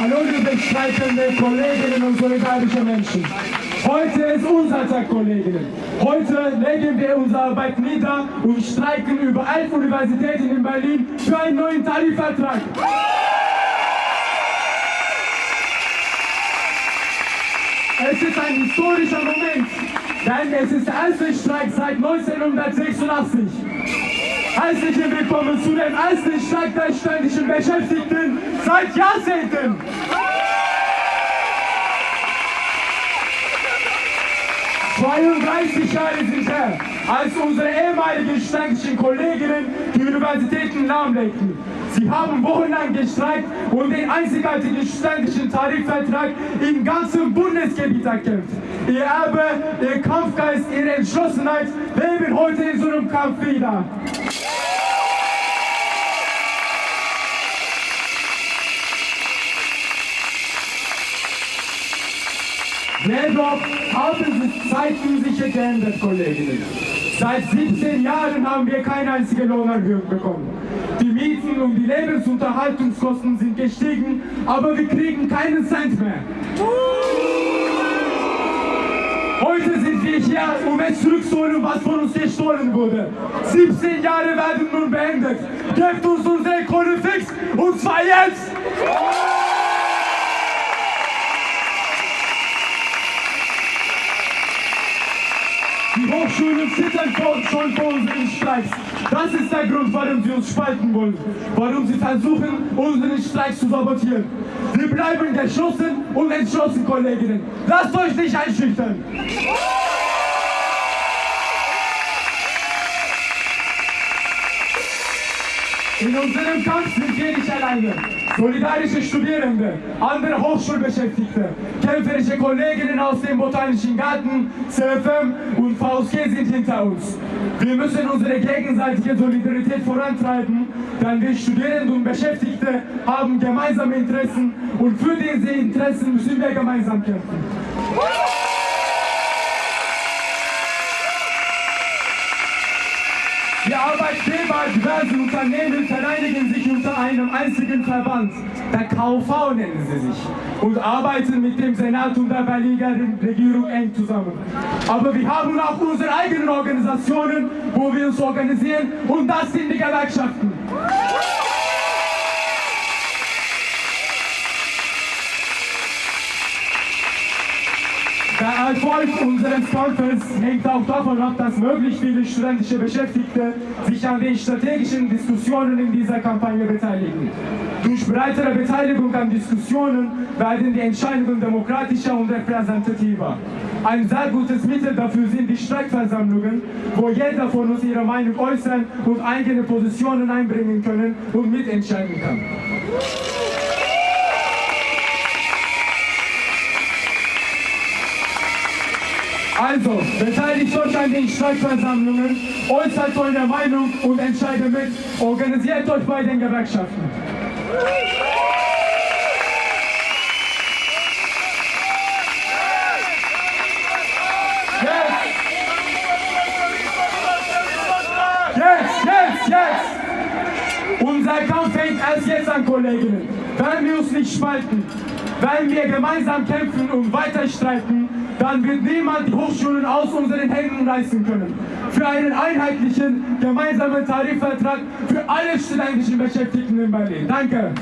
Hallo liebe streitende Kolleginnen und solidarische Menschen. Heute ist unser Tag, Kolleginnen. Heute legen wir unsere Arbeit nieder und streiken über elf Universitäten in Berlin für einen neuen Tarifvertrag. Es ist ein historischer Moment, denn es ist der erste Streik seit 1986. Herzlich willkommen zu dem ersten Streik der ständischen Beschäftigten seit Jahrzehnten. 32 Jahre sind her, als unsere ehemaligen ständischen Kolleginnen die Universitäten lahmlegten. Sie haben wochenlang gestreikt und den einzigartigen ständischen Tarifvertrag im ganzen Bundesgebiet erkämpft. Ihr Erbe, ihr Kampfgeist, ihre Entschlossenheit leben heute in so einem Kampf wieder. Jedoch haben sich Zeiten geändert, Kolleginnen. Seit 17 Jahren haben wir keine einzige Lohnerhöhung bekommen. Die Mieten und die Lebensunterhaltungskosten sind gestiegen, aber wir kriegen keinen Cent mehr. Heute sind wir hier, um es zurückzuholen, was von uns gestohlen wurde. 17 Jahre werden nun beendet. Gebt uns unsere Kohle fix, und zwar jetzt! Die Hochschulen zittern schon vor unseren Streiks. Das ist der Grund, warum sie uns spalten wollen. Warum sie versuchen, unseren Streik zu sabotieren. Wir bleiben geschlossen und entschlossen, Kolleginnen. Lasst euch nicht einschüchtern. In unserem Kampf sind wir nicht alleine. Solidarische Studierende, andere Hochschulbeschäftigte, kämpferische Kolleginnen aus dem Botanischen Garten, CFM und VSG sind hinter uns. Wir müssen unsere gegenseitige Solidarität vorantreiben, denn wir Studierende und Beschäftigte haben gemeinsame Interessen und für diese Interessen müssen wir gemeinsam kämpfen. Die Arbeitgeber diversen Unternehmen vereinigen sich unter einem einzigen Verband. Der KV nennen sie sich. Und arbeiten mit dem Senat und der Berliner Regierung eng zusammen. Aber wir haben auch unsere eigenen Organisationen, wo wir uns organisieren. Und das sind die Gewerkschaften. Der Erfolg unseres Kampfes hängt auch davon ab, dass möglichst viele studentische Beschäftigte sich an den strategischen Diskussionen in dieser Kampagne beteiligen. Durch breitere Beteiligung an Diskussionen werden die Entscheidungen demokratischer und repräsentativer. Ein sehr gutes Mittel dafür sind die Streikversammlungen, wo jeder von uns ihre Meinung äußern und eigene Positionen einbringen können und mitentscheiden kann. Also, beteiligt euch an den Streikversammlungen, äußert eure Meinung und entscheidet mit, organisiert euch bei den Gewerkschaften. Jetzt! Unser Kampf fängt erst jetzt an, Kolleginnen. Wenn wir uns nicht spalten, wenn wir gemeinsam kämpfen und weiter streiten, dann wird niemand die Hochschulen aus unseren Händen reißen können. Für einen einheitlichen, gemeinsamen Tarifvertrag für alle studentischen Beschäftigten in Berlin. Danke.